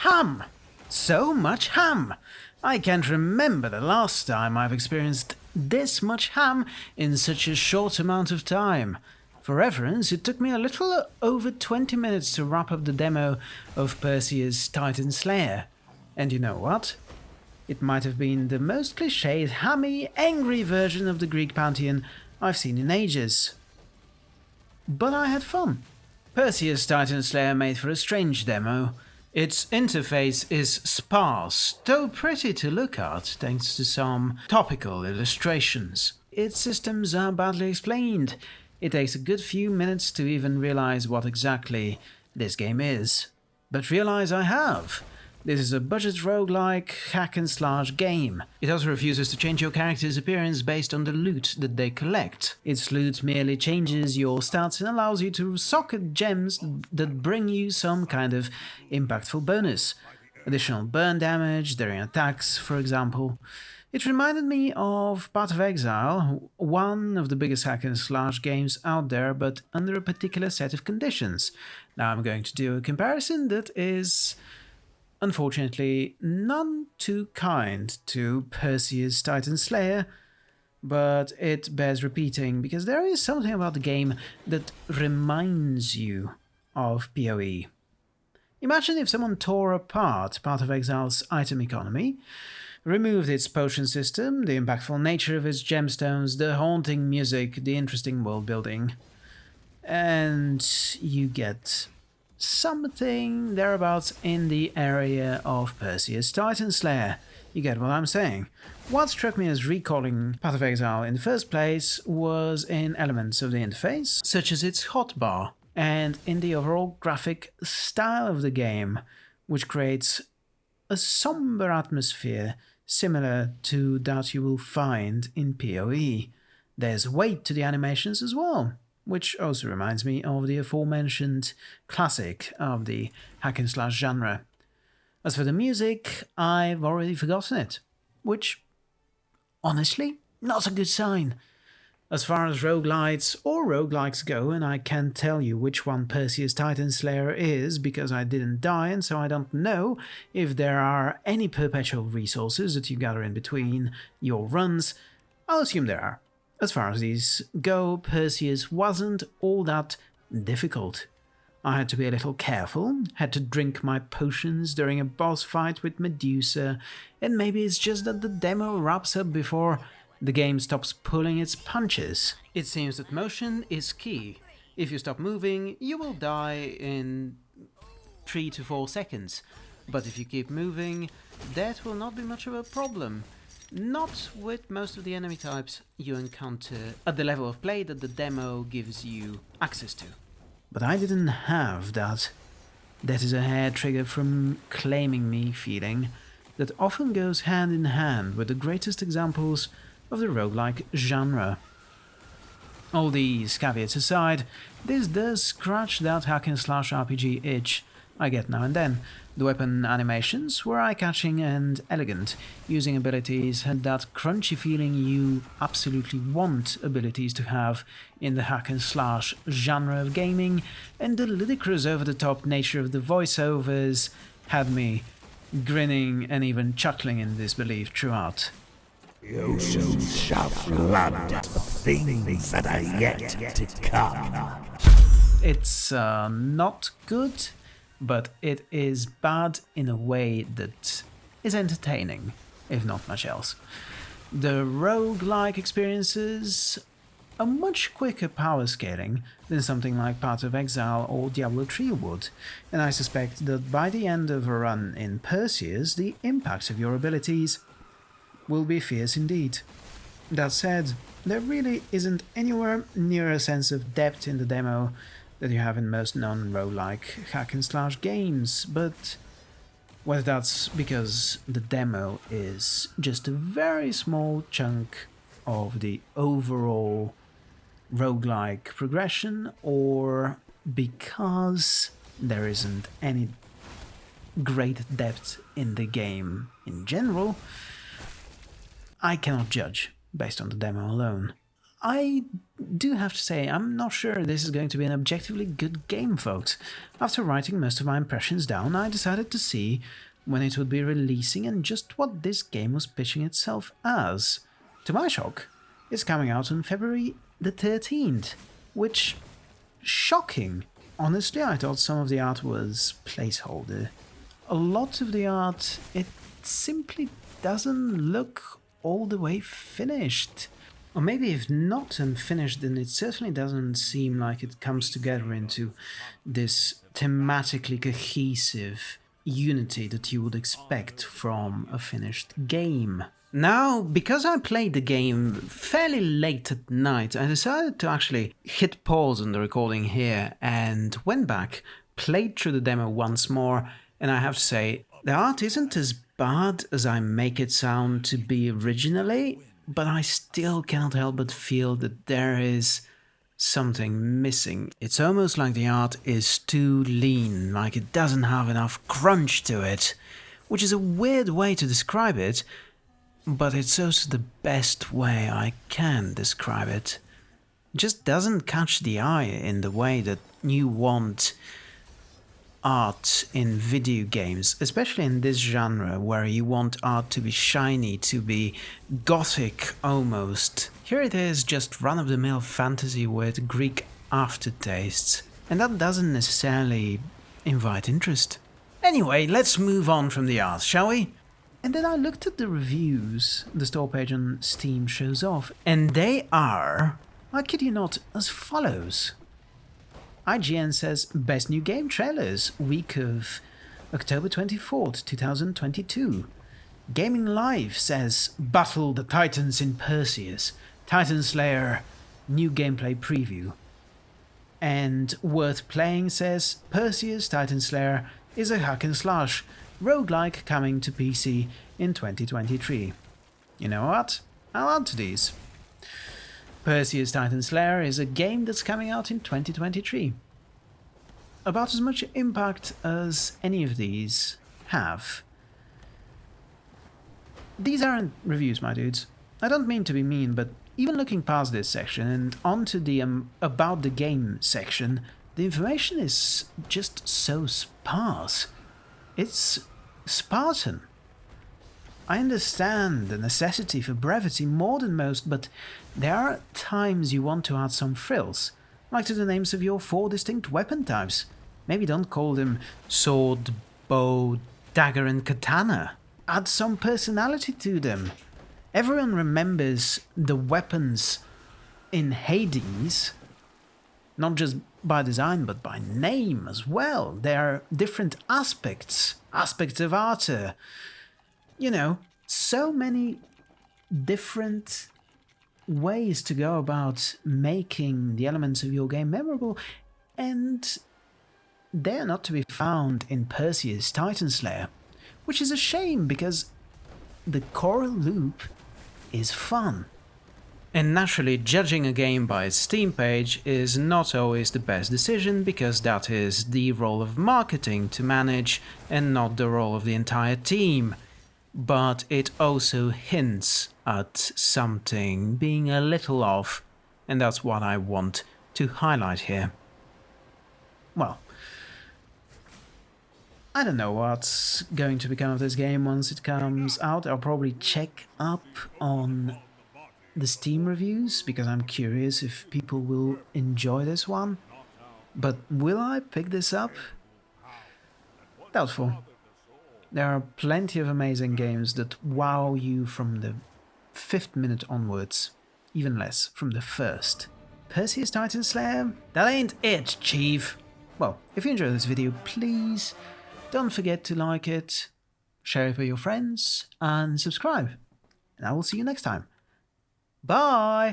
ham! So much ham! I can't remember the last time I've experienced this much ham in such a short amount of time. For reference, it took me a little over 20 minutes to wrap up the demo of Perseus Titan Slayer. And you know what? It might have been the most cliched, hammy, angry version of the Greek pantheon I've seen in ages. But I had fun. Perseus Titan Slayer made for a strange demo. Its interface is sparse, though pretty to look at thanks to some topical illustrations. Its systems are badly explained. It takes a good few minutes to even realize what exactly this game is. But realize I have. This is a budget roguelike hack and slash game. It also refuses to change your character's appearance based on the loot that they collect. Its loot merely changes your stats and allows you to socket gems that bring you some kind of impactful bonus. Additional burn damage during attacks, for example. It reminded me of Path of Exile, one of the biggest hack and slash games out there, but under a particular set of conditions. Now I'm going to do a comparison that is unfortunately none too kind to Perseus Titan Slayer, but it bears repeating because there is something about the game that reminds you of PoE. Imagine if someone tore apart Path of Exile's item economy, removed its potion system, the impactful nature of its gemstones, the haunting music, the interesting world building, and you get something thereabouts in the area of Perseus Titan Slayer. You get what I'm saying. What struck me as recalling Path of Exile in the first place was in elements of the interface, such as its hotbar, and in the overall graphic style of the game, which creates a somber atmosphere similar to that you will find in PoE. There's weight to the animations as well which also reminds me of the aforementioned classic of the hack and slash genre. As for the music, I've already forgotten it, which, honestly, not a good sign. As far as roguelites or roguelikes go, and I can't tell you which one Perseus Titan Slayer is because I didn't die and so I don't know if there are any perpetual resources that you gather in between your runs, I'll assume there are. As far as these go, Perseus wasn't all that difficult. I had to be a little careful, had to drink my potions during a boss fight with Medusa, and maybe it's just that the demo wraps up before the game stops pulling its punches. It seems that motion is key. If you stop moving, you will die in 3 to 4 seconds. But if you keep moving, that will not be much of a problem. Not with most of the enemy types you encounter at the level of play that the demo gives you access to. But I didn't have that. That is a hair trigger from claiming me feeling that often goes hand in hand with the greatest examples of the roguelike genre. All these caveats aside, this does scratch that hack and slash RPG itch I get now and then. The weapon animations were eye-catching and elegant, using abilities had that crunchy feeling you absolutely want abilities to have in the hack and slash genre of gaming, and the ludicrous over-the-top nature of the voiceovers had me grinning and even chuckling in disbelief throughout. You shall flood things that are yet to come. It's uh, not good but it is bad in a way that is entertaining, if not much else. The rogue-like experiences are much quicker power scaling than something like Path of Exile or Diablo 3 would, and I suspect that by the end of a run in Perseus, the impact of your abilities will be fierce indeed. That said, there really isn't anywhere near a sense of depth in the demo that you have in most non-roguelike hack and slash games, but whether that's because the demo is just a very small chunk of the overall roguelike progression, or because there isn't any great depth in the game in general, I cannot judge based on the demo alone. I do have to say, I'm not sure this is going to be an objectively good game, folks. After writing most of my impressions down, I decided to see when it would be releasing and just what this game was pitching itself as. To my shock, it's coming out on February the 13th, which shocking. Honestly, I thought some of the art was placeholder. A lot of the art, it simply doesn't look all the way finished. Or maybe if not unfinished, then it certainly doesn't seem like it comes together into this thematically cohesive unity that you would expect from a finished game. Now, because I played the game fairly late at night, I decided to actually hit pause on the recording here and went back, played through the demo once more, and I have to say, the art isn't as bad as I make it sound to be originally, but I still cannot help but feel that there is something missing. It's almost like the art is too lean, like it doesn't have enough crunch to it, which is a weird way to describe it, but it's also the best way I can describe it. It just doesn't catch the eye in the way that you want art in video games, especially in this genre where you want art to be shiny, to be gothic almost. Here it is just run of the mill fantasy with Greek aftertastes, and that doesn't necessarily invite interest. Anyway, let's move on from the art, shall we? And then I looked at the reviews the store page on Steam shows off, and they are, I kid you not, as follows. IGN says best new game trailers week of October 24th, 2022. Gaming Live says Battle the Titans in Perseus, Titan Slayer new gameplay preview. And Worth Playing says Perseus Titan Slayer is a hack and slash roguelike coming to PC in 2023. You know what? I'll add to these. Perseus Titan Slayer is a game that's coming out in 2023. About as much impact as any of these have. These aren't reviews, my dudes. I don't mean to be mean, but even looking past this section and onto the um, about the game section, the information is just so sparse. It's Spartan. I understand the necessity for brevity more than most, but there are times you want to add some frills, like to the names of your four distinct weapon types. Maybe don't call them sword, bow, dagger, and katana. Add some personality to them. Everyone remembers the weapons in Hades, not just by design but by name as well. There are different aspects, aspects of Arthur. You know, so many different ways to go about making the elements of your game memorable, and they're not to be found in Perseus Titan Slayer, which is a shame because the core loop is fun. And naturally, judging a game by its Steam page is not always the best decision because that is the role of marketing to manage and not the role of the entire team. But it also hints at something being a little off, and that's what I want to highlight here. Well, I don't know what's going to become of this game once it comes out. I'll probably check up on the Steam reviews because I'm curious if people will enjoy this one. But will I pick this up? Doubtful. There are plenty of amazing games that wow you from the fifth minute onwards, even less from the first. Perseus Titan Slayer? That ain't it, Chief! Well, if you enjoyed this video, please don't forget to like it, share it with your friends, and subscribe. And I will see you next time. Bye!